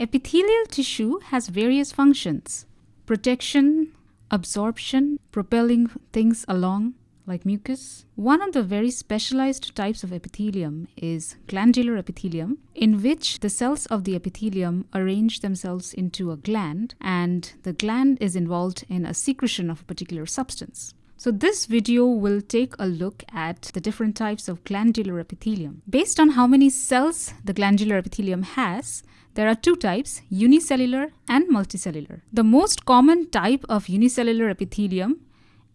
Epithelial tissue has various functions protection, absorption, propelling things along like mucus. One of the very specialized types of epithelium is glandular epithelium, in which the cells of the epithelium arrange themselves into a gland, and the gland is involved in a secretion of a particular substance. So this video will take a look at the different types of glandular epithelium. Based on how many cells the glandular epithelium has, there are two types, unicellular and multicellular. The most common type of unicellular epithelium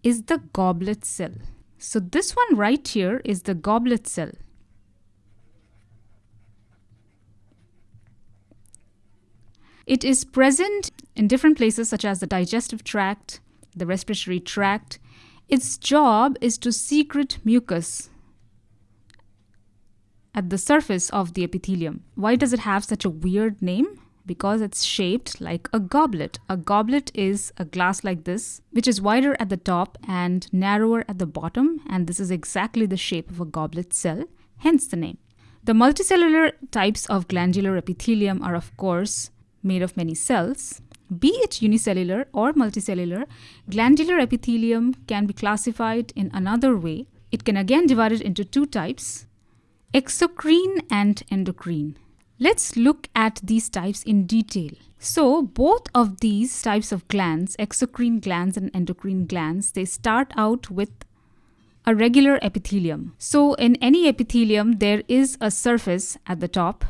is the goblet cell. So this one right here is the goblet cell. It is present in different places such as the digestive tract, the respiratory tract, its job is to secrete mucus at the surface of the epithelium. Why does it have such a weird name? Because it's shaped like a goblet. A goblet is a glass like this, which is wider at the top and narrower at the bottom, and this is exactly the shape of a goblet cell, hence the name. The multicellular types of glandular epithelium are, of course, made of many cells, be it unicellular or multicellular, glandular epithelium can be classified in another way. It can again divide it into two types, exocrine and endocrine. Let's look at these types in detail. So both of these types of glands, exocrine glands and endocrine glands, they start out with a regular epithelium. So in any epithelium, there is a surface at the top.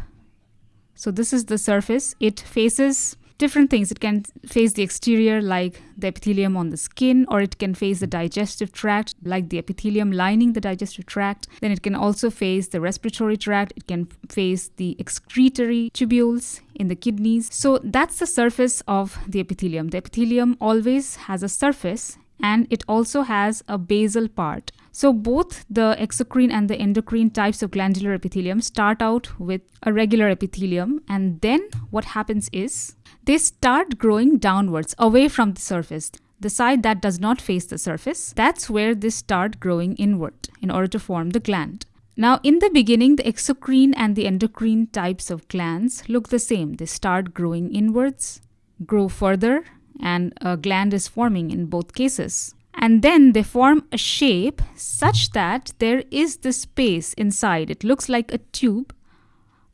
So this is the surface. It faces different things. It can face the exterior, like the epithelium on the skin, or it can face the digestive tract, like the epithelium lining the digestive tract. Then it can also face the respiratory tract, it can face the excretory tubules in the kidneys. So that's the surface of the epithelium. The epithelium always has a surface and it also has a basal part. So both the exocrine and the endocrine types of glandular epithelium start out with a regular epithelium and then what happens is they start growing downwards away from the surface. The side that does not face the surface, that's where they start growing inward in order to form the gland. Now, in the beginning, the exocrine and the endocrine types of glands look the same. They start growing inwards, grow further, and a gland is forming in both cases. And then they form a shape such that there is the space inside. It looks like a tube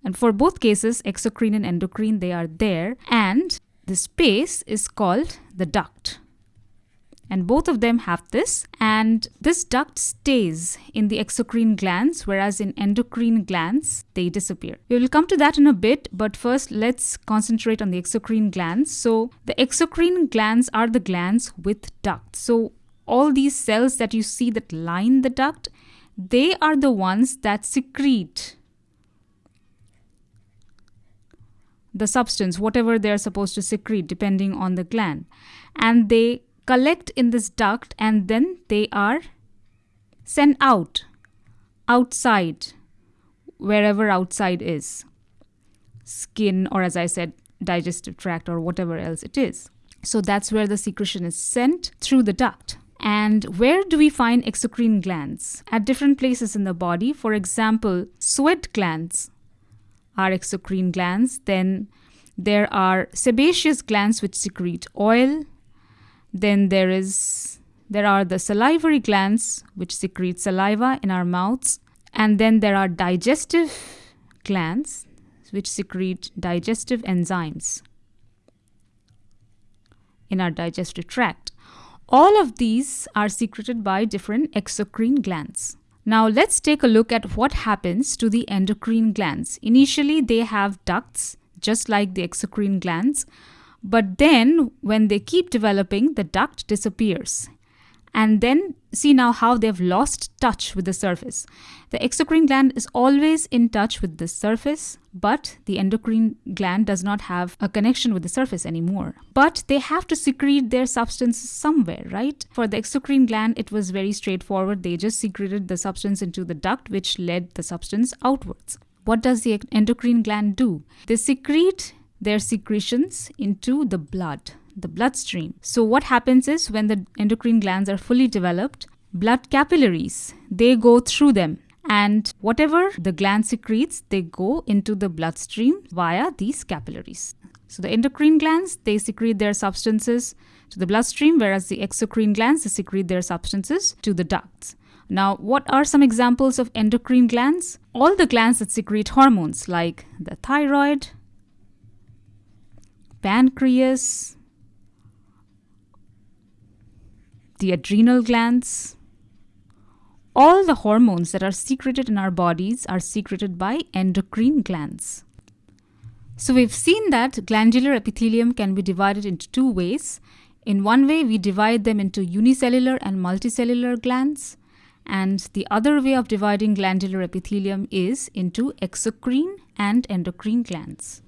and for both cases, exocrine and endocrine, they are there. And the space is called the duct. And both of them have this. And this duct stays in the exocrine glands, whereas in endocrine glands, they disappear. We will come to that in a bit, but first let's concentrate on the exocrine glands. So the exocrine glands are the glands with ducts. So all these cells that you see that line the duct, they are the ones that secrete the substance, whatever they're supposed to secrete, depending on the gland. And they collect in this duct and then they are sent out, outside, wherever outside is skin, or as I said, digestive tract, or whatever else it is. So that's where the secretion is sent through the duct. And where do we find exocrine glands? At different places in the body. For example, sweat glands are exocrine glands. Then there are sebaceous glands which secrete oil. Then there is there are the salivary glands which secrete saliva in our mouths. And then there are digestive glands which secrete digestive enzymes in our digestive tract. All of these are secreted by different exocrine glands. Now let's take a look at what happens to the endocrine glands. Initially they have ducts just like the exocrine glands, but then when they keep developing the duct disappears and then see now how they've lost touch with the surface. The exocrine gland is always in touch with the surface, but the endocrine gland does not have a connection with the surface anymore. But they have to secrete their substance somewhere, right? For the exocrine gland, it was very straightforward. They just secreted the substance into the duct, which led the substance outwards. What does the endocrine gland do? They secrete their secretions into the blood the bloodstream. So what happens is when the endocrine glands are fully developed, blood capillaries, they go through them and whatever the gland secretes, they go into the bloodstream via these capillaries. So the endocrine glands, they secrete their substances to the bloodstream, whereas the exocrine glands, they secrete their substances to the ducts. Now, what are some examples of endocrine glands? All the glands that secrete hormones, like the thyroid, pancreas, the adrenal glands. All the hormones that are secreted in our bodies are secreted by endocrine glands. So we've seen that glandular epithelium can be divided into two ways. In one way, we divide them into unicellular and multicellular glands. And the other way of dividing glandular epithelium is into exocrine and endocrine glands.